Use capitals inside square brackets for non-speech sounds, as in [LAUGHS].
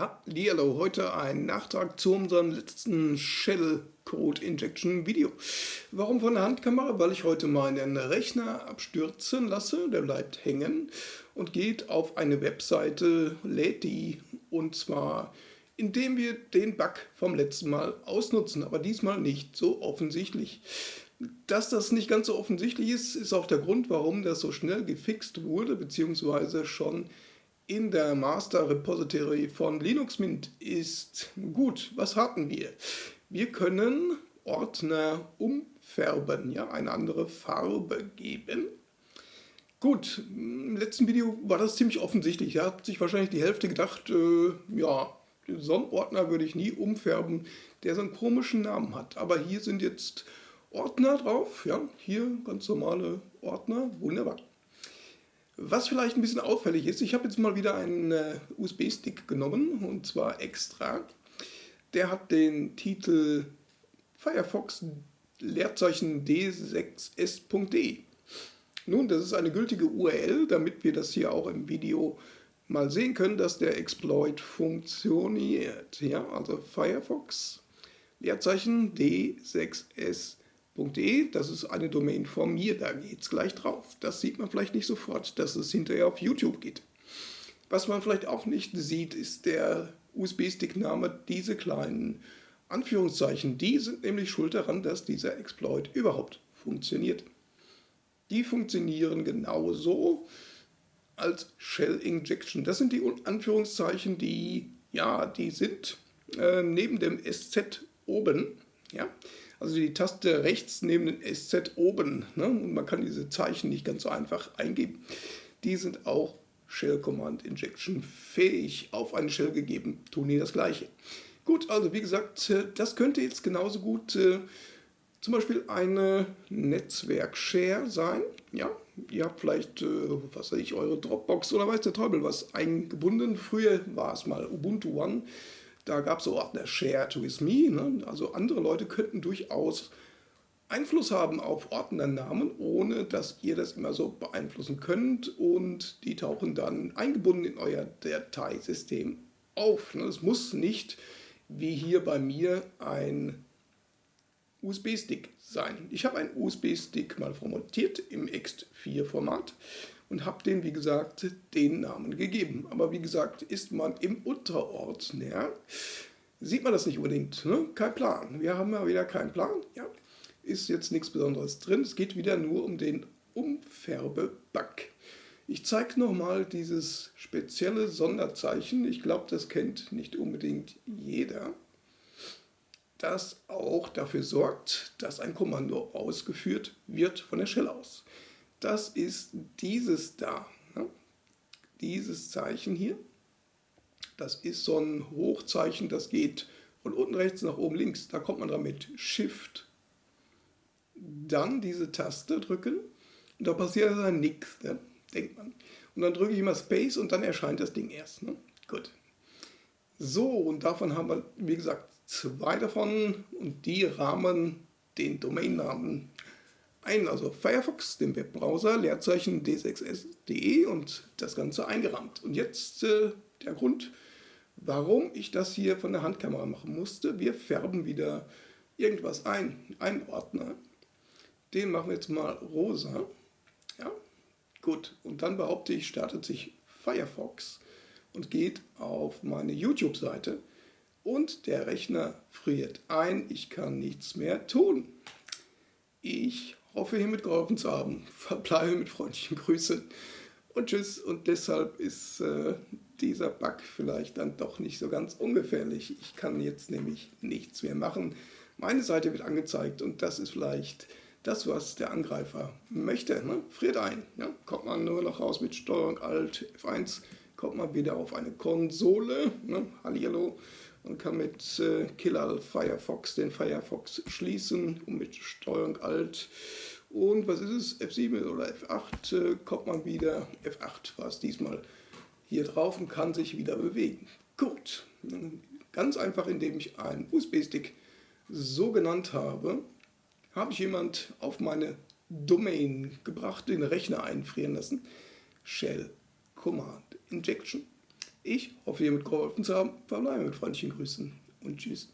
Hallo, heute ein Nachtrag zu unserem letzten Shell Code Injection Video. Warum von der Handkamera? Weil ich heute meinen Rechner abstürzen lasse, der bleibt hängen und geht auf eine Webseite, lädt die und zwar indem wir den Bug vom letzten Mal ausnutzen, aber diesmal nicht so offensichtlich. Dass das nicht ganz so offensichtlich ist, ist auch der Grund, warum das so schnell gefixt wurde, beziehungsweise schon in der Master Repository von Linux Mint ist. Gut, was hatten wir? Wir können Ordner umfärben, ja, eine andere Farbe geben. Gut, im letzten Video war das ziemlich offensichtlich. Da hat sich wahrscheinlich die Hälfte gedacht, äh, ja, so einen Ordner würde ich nie umfärben, der so einen komischen Namen hat. Aber hier sind jetzt Ordner drauf, ja, hier ganz normale Ordner, wunderbar. Was vielleicht ein bisschen auffällig ist, ich habe jetzt mal wieder einen äh, USB-Stick genommen und zwar extra. Der hat den Titel Firefox Leerzeichen d6s.de. Nun, das ist eine gültige URL, damit wir das hier auch im Video mal sehen können, dass der Exploit funktioniert. Ja, also Firefox Leerzeichen d6s.de www.de, das ist eine Domain von mir, da geht es gleich drauf. Das sieht man vielleicht nicht sofort, dass es hinterher auf YouTube geht. Was man vielleicht auch nicht sieht, ist der USB-Stick-Name, diese kleinen Anführungszeichen. Die sind nämlich schuld daran, dass dieser Exploit überhaupt funktioniert. Die funktionieren genauso als Shell Injection. Das sind die Anführungszeichen, die, ja, die sind äh, neben dem SZ oben, ja, also die Taste rechts neben dem SZ oben. Ne? Und man kann diese Zeichen nicht ganz so einfach eingeben. Die sind auch Shell Command Injection fähig. Auf eine Shell gegeben tun die das gleiche. Gut, also wie gesagt, äh, das könnte jetzt genauso gut äh, zum Beispiel eine Netzwerk-Share sein. Ja, ihr habt vielleicht, äh, was weiß ich, eure Dropbox oder weiß der Teufel was eingebunden. Früher war es mal Ubuntu One. Da gab es so Ordner Shared with Me. Ne? Also andere Leute könnten durchaus Einfluss haben auf Ordnernamen, ohne dass ihr das immer so beeinflussen könnt. Und die tauchen dann eingebunden in euer Dateisystem auf. Ne? Es muss nicht, wie hier bei mir, ein USB-Stick sein. Ich habe einen USB-Stick mal formatiert im ext4-Format und habe den, wie gesagt, den Namen gegeben. Aber wie gesagt, ist man im Unterordner, sieht man das nicht unbedingt. Ne? Kein Plan. Wir haben ja wieder keinen Plan. Ja? Ist jetzt nichts Besonderes drin. Es geht wieder nur um den Umfärbe-Bug. Ich zeige nochmal dieses spezielle Sonderzeichen. Ich glaube, das kennt nicht unbedingt jeder das auch dafür sorgt, dass ein Kommando ausgeführt wird von der Shell aus. Das ist dieses da, ne? dieses Zeichen hier. Das ist so ein Hochzeichen, das geht von unten rechts nach oben links. Da kommt man dran mit Shift. Dann diese Taste drücken und da passiert dann nichts, ne? denkt man. Und dann drücke ich immer Space und dann erscheint das Ding erst. Ne? Gut. So, und davon haben wir, wie gesagt, zwei davon und die rahmen den Domainnamen ein, also Firefox, den Webbrowser, Leerzeichen d6s.de und das Ganze eingerahmt. Und jetzt äh, der Grund, warum ich das hier von der Handkamera machen musste. Wir färben wieder irgendwas ein, einen Ordner. Den machen wir jetzt mal rosa. Ja, gut. Und dann behaupte ich, startet sich Firefox und geht auf meine YouTube-Seite und der Rechner friert ein. Ich kann nichts mehr tun. Ich hoffe hiermit geholfen zu haben. [LAUGHS] Verbleibe mit freundlichen Grüßen und tschüss. Und deshalb ist äh, dieser Bug vielleicht dann doch nicht so ganz ungefährlich. Ich kann jetzt nämlich nichts mehr machen. Meine Seite wird angezeigt und das ist vielleicht das, was der Angreifer möchte. Ne? Friert ein. Ja? Kommt man nur noch raus mit Steuerung Alt F1, kommt man wieder auf eine Konsole. Ne? Hallihallo man kann mit äh, Killer Firefox den Firefox schließen und mit Steuerung Alt. Und was ist es, F7 oder F8 äh, kommt man wieder, F8 war es diesmal, hier drauf und kann sich wieder bewegen. Gut, ganz einfach, indem ich einen USB-Stick so genannt habe, habe ich jemand auf meine Domain gebracht, den Rechner einfrieren lassen, Shell Command Injection Ich hoffe, hiermit geholfen zu haben. Verbleibe mit freundlichen Grüßen und tschüss.